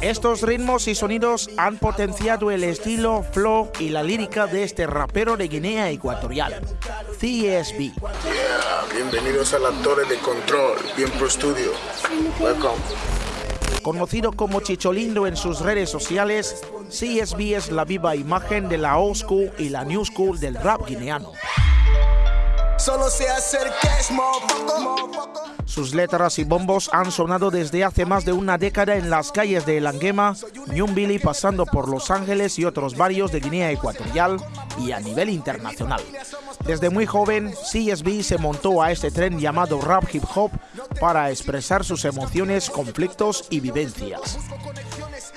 Estos ritmos y sonidos han potenciado el estilo, flow y la lírica de este rapero de Guinea Ecuatorial, CSB. bienvenidos a la Torre de Control, bien pro studio. Welcome. Conocido como Chicholindo en sus redes sociales, CSB es la viva imagen de la old school y la new school del rap guineano. Solo se Sus letras y bombos han sonado desde hace más de una década en las calles de Langema, Nyumbili, pasando por Los Ángeles y otros barrios de Guinea Ecuatorial y a nivel internacional. Desde muy joven, CSB se montó a este tren llamado rap hip hop para expresar sus emociones, conflictos y vivencias.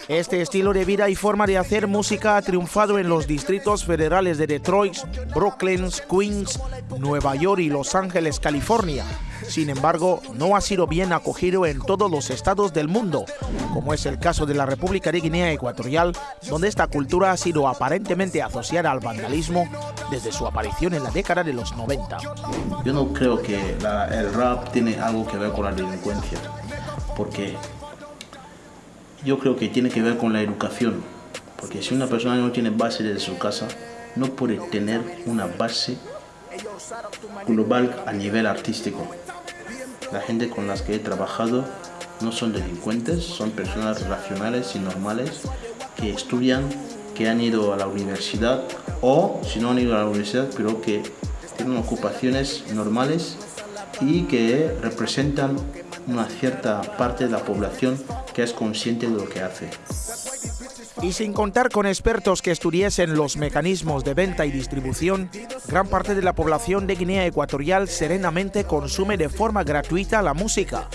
Este estilo de vida y forma de hacer música ha triunfado en los distritos federales de Detroit, Brooklyn, Queens, Nueva York y Los Ángeles, California. Sin embargo, no ha sido bien acogido en todos los estados del mundo, como es el caso de la República de Guinea Ecuatorial, donde esta cultura ha sido aparentemente asociada al vandalismo desde su aparición en la década de los 90. Yo no creo que el rap tiene algo que ver con la delincuencia, porque yo creo que tiene que ver con la educación, porque si una persona no tiene base desde su casa, no puede tener una base global a nivel artístico. La gente con las que he trabajado no son delincuentes, son personas racionales y normales que estudian, que han ido a la universidad o si no han ido a la universidad, pero que tienen ocupaciones normales y que representan una cierta parte de la población que es consciente de lo que hace. Y sin contar con expertos que estudiesen los mecanismos de venta y distribución, gran parte de la población de Guinea Ecuatorial serenamente consume de forma gratuita la música,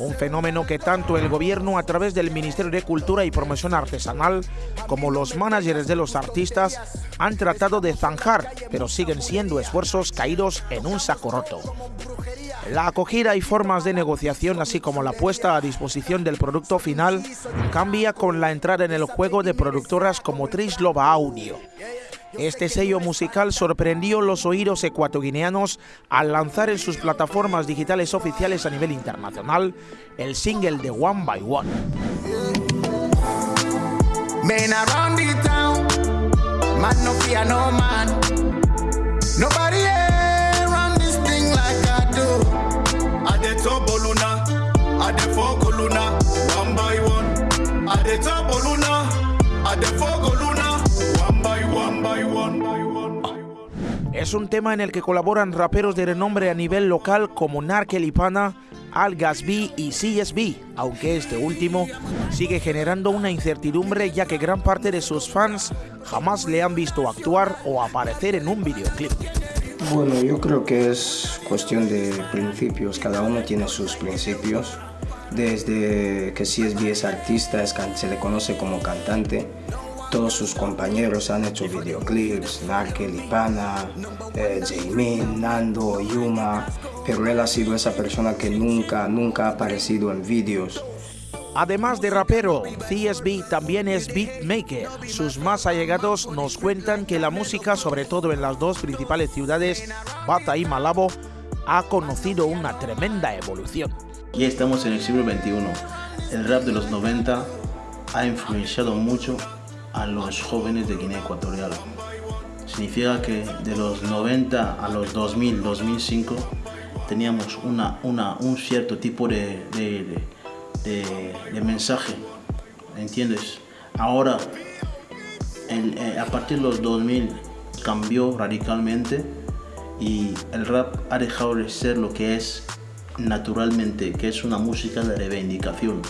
un fenómeno que tanto el gobierno a través del Ministerio de Cultura y Promoción Artesanal como los managers de los artistas han tratado de zanjar, pero siguen siendo esfuerzos caídos en un saco roto. La acogida y formas de negociación, así como la puesta a disposición del producto final, cambia con la entrada en el juego de productoras como Trislova Audio. Este sello musical sorprendió los oídos ecuatoguineanos al lanzar en sus plataformas digitales oficiales a nivel internacional el single de One by One. Es un tema en el que colaboran raperos de renombre a nivel local como Narkel Ipana, Al Gasby y CSB, aunque este último sigue generando una incertidumbre ya que gran parte de sus fans jamás le han visto actuar o aparecer en un videoclip. Bueno, yo creo que es cuestión de principios, cada uno tiene sus principios. Desde que CSB es artista, se le conoce como cantante, todos sus compañeros han hecho videoclips, Narkel, Ipana, eh, Nando, Yuma, pero él ha sido esa persona que nunca, nunca ha aparecido en vídeos. Además de rapero, CSB también es beatmaker. Sus más allegados nos cuentan que la música, sobre todo en las dos principales ciudades, Bata y Malabo, ha conocido una tremenda evolución. Ya estamos en el siglo XXI. El rap de los 90 ha influenciado mucho a los jóvenes de Guinea Ecuatorial. Significa que de los 90 a los 2000, 2005, teníamos una, un cierto tipo de de, mensaje, ¿entiendes? Ahora, eh, a partir de los 2000 cambió radicalmente y el rap ha dejado de ser lo que es naturalmente, que es una música de reivindicación.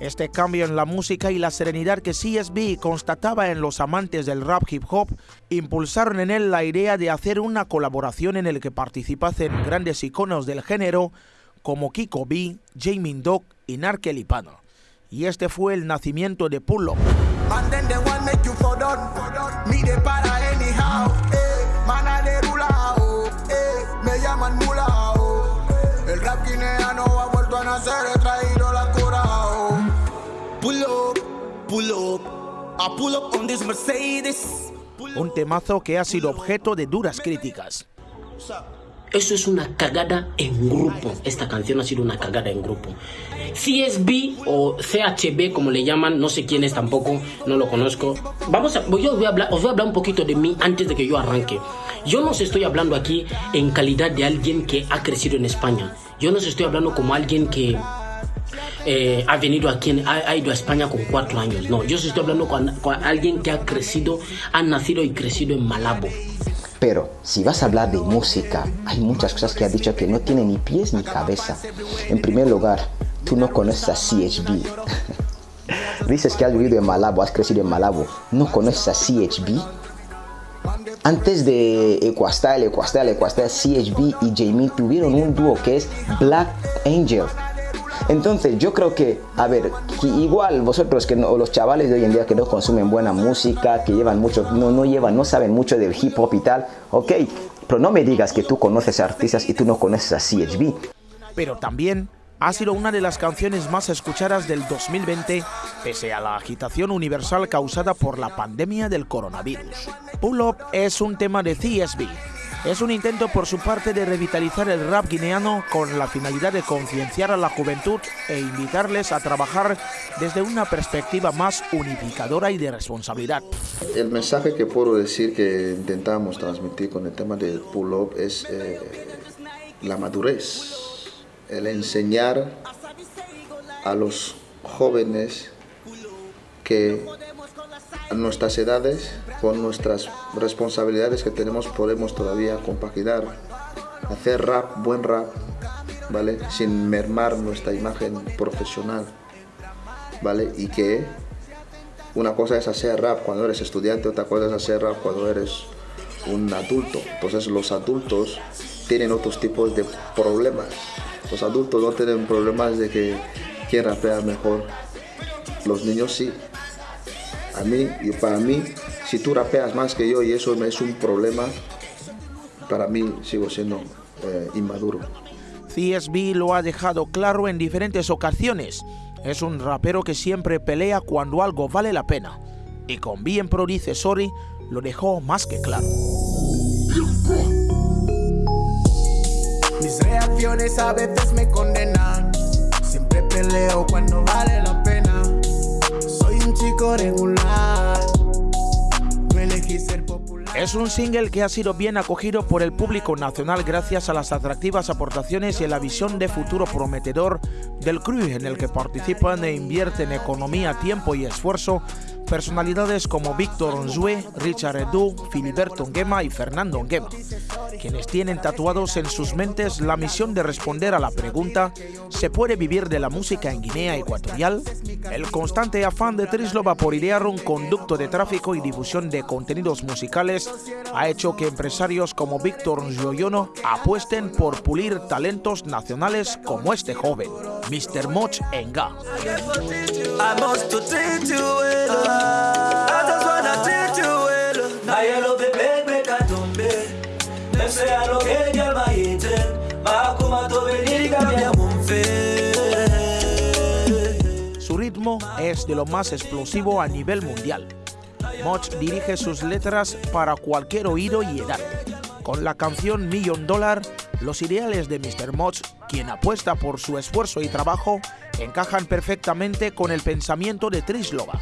Este cambio en la música y la serenidad que CSB constataba en los amantes del rap hip hop impulsaron en él la idea de hacer una colaboración en el que participasen grandes iconos del género como Kiko B, Jamie Dog y Narkel Ipano. Y este fue el nacimiento de Pull Up. El rap guineano ha vuelto a nacer, he traído la cura. Pull up, pull up, I pull up on this Mercedes. Un temazo que ha sido objeto de duras críticas. Eso es una cagada en grupo. Esta canción ha sido una cagada en grupo. CSB o CHB, como le llaman, no sé quién es tampoco, no lo conozco. Vamos a, yo voy a hablar, voy a hablar un poquito de mí antes de que yo arranque. Yo no os estoy hablando aquí en calidad de alguien que ha crecido en España. Yo no os estoy hablando como alguien que eh, ha venido aquí, ha, ido a España con cuatro años. No, yo estoy hablando con alguien que ha crecido, ha nacido y crecido en Malabo. Pero si vas a hablar de música, hay muchas cosas que ha dicho que no tienen ni pies ni cabeza. En primer lugar, tú no conoces a CHB. Dices que has vivido en Malabo, has crecido en Malabo. ¿No conoces a CHB? Antes de Equastyle, Equastyle, Equastyle, CHB y Jamie tuvieron un dúo que es Black Angel. Entonces yo creo que, a ver, igual vosotros que no, los chavales de hoy en día que no consumen buena música, que llevan mucho, no, no llevan, no saben mucho del hip hop y tal, ok, pero no me digas que tú conoces a artistas y tú no conoces a CHB. Pero también ha sido una de las canciones más escuchadas del 2020, pese a la agitación universal causada por la pandemia del coronavirus. Pull Up es un tema de CSB, es un intento por su parte de revitalizar el rap guineano con la finalidad de concienciar a la juventud e invitarles a trabajar desde una perspectiva más unificadora y de responsabilidad. El mensaje que puedo decir que intentamos transmitir con el tema del pull-up es eh, la madurez, el enseñar a los jóvenes que a nuestras edades, con nuestras responsabilidades que tenemos, podemos todavía compaginar, hacer rap, buen rap, ¿vale? Sin mermar nuestra imagen profesional, ¿vale? Y que una cosa es hacer rap cuando eres estudiante, otra cosa es hacer rap cuando eres un adulto. Entonces los adultos tienen otros tipos de problemas. Los adultos no tienen problemas de que quién rapea mejor. Los niños sí. A mí y para mí, si tú rapeas más que yo y eso es un problema, para mí sigo siendo eh, inmaduro. CSB lo ha dejado claro en diferentes ocasiones. Es un rapero que siempre pelea cuando algo vale la pena. Y con Bien Pro dice sorry lo dejó más que claro. Mis reacciones a veces me condenan. Siempre peleo cuando vale la pena. Soy un chico regular. Es un single que ha sido bien acogido por el público nacional gracias a las atractivas aportaciones y a la visión de futuro prometedor del crew en el que participan e invierten economía, tiempo y esfuerzo personalidades como Víctor Onzue, Richard Edu, Filiberto Nguema y Fernando Nguema, quienes tienen tatuados en sus mentes la misión de responder a la pregunta ¿se puede vivir de la música en Guinea Ecuatorial? El constante afán de Trislova por idear un conducto de tráfico y difusión de contenidos musicales ha hecho que empresarios como Víctor Nzoyono apuesten por pulir talentos nacionales como este joven, Mr. Moch Enga. Su ritmo es de lo más explosivo a nivel mundial. Moch dirige sus letras para cualquier oído y edad. Con la canción Million Dollar, los ideales de Mr. Moch, quien apuesta por su esfuerzo y trabajo, encajan perfectamente con el pensamiento de Trislova.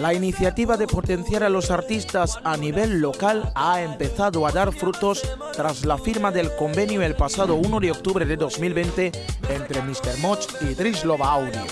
La iniciativa de potenciar a los artistas a nivel local ha empezado a dar frutos tras la firma del convenio el pasado 1 de octubre de 2020 entre Mr. Moch y Trislova Audio.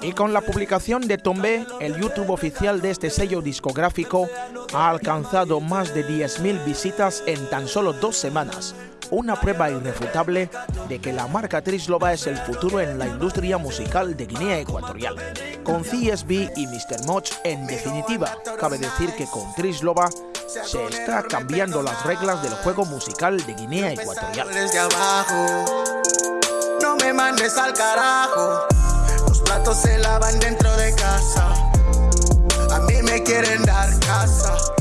Y con la publicación de Tombe, el YouTube oficial de este sello discográfico ha alcanzado más de 10.000 visitas en tan solo dos semanas, una prueba irrefutable de que la marca Trislova es el futuro en la industria musical de Guinea Ecuatorial. Con CSB y Mr. Moch, en definitiva, cabe decir que con Trislova se está cambiando las reglas del juego musical de Guinea Ecuatorial. No me mandes al carajo. Los platos se lavan dentro de casa. A mí me quieren dar casa.